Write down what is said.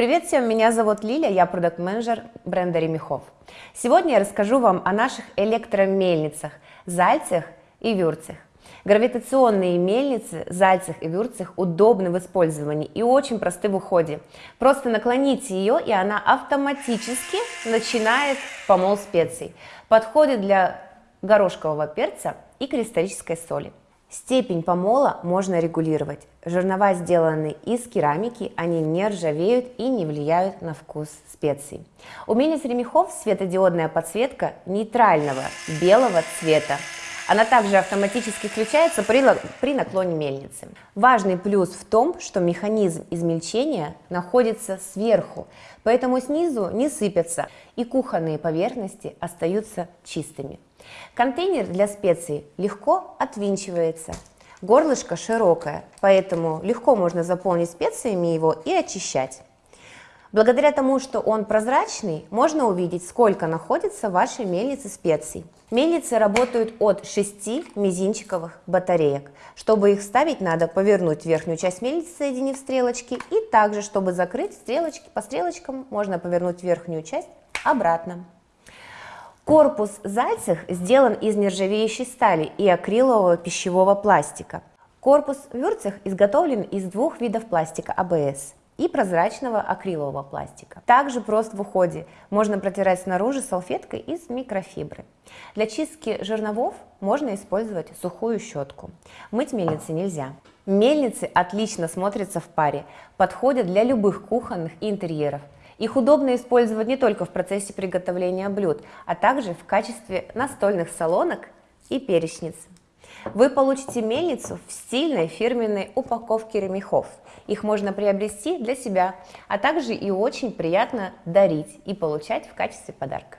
Привет всем, меня зовут Лиля, я продукт-менеджер бренда Ремехов. Сегодня я расскажу вам о наших электромельницах, зальцах и вюрцах. Гравитационные мельницы, зальцах и вюрцах удобны в использовании и очень просты в уходе. Просто наклоните ее, и она автоматически начинает помол специй. Подходит для горошкового перца и кристаллической соли. Степень помола можно регулировать. Жернова сделаны из керамики, они не ржавеют и не влияют на вкус специй. У мельниц ремехов светодиодная подсветка нейтрального белого цвета. Она также автоматически включается при, при наклоне мельницы. Важный плюс в том, что механизм измельчения находится сверху, поэтому снизу не сыпятся и кухонные поверхности остаются чистыми. Контейнер для специй легко отвинчивается. Горлышко широкое, поэтому легко можно заполнить специями его и очищать. Благодаря тому, что он прозрачный, можно увидеть, сколько находится в вашей мельнице специй. Мельницы работают от 6 мизинчиковых батареек. Чтобы их ставить, надо повернуть верхнюю часть мельницы, соединив стрелочки, и также, чтобы закрыть стрелочки, по стрелочкам можно повернуть верхнюю часть обратно. Корпус Зайцев сделан из нержавеющей стали и акрилового пищевого пластика. Корпус Вюрцех изготовлен из двух видов пластика АБС и прозрачного акрилового пластика. Также прост в уходе. Можно протирать снаружи салфеткой из микрофибры. Для чистки жерновов можно использовать сухую щетку. Мыть мельницы нельзя. Мельницы отлично смотрятся в паре, подходят для любых кухонных интерьеров – их удобно использовать не только в процессе приготовления блюд, а также в качестве настольных солонок и перечниц. Вы получите мельницу в стильной фирменной упаковке ремехов. Их можно приобрести для себя, а также и очень приятно дарить и получать в качестве подарка.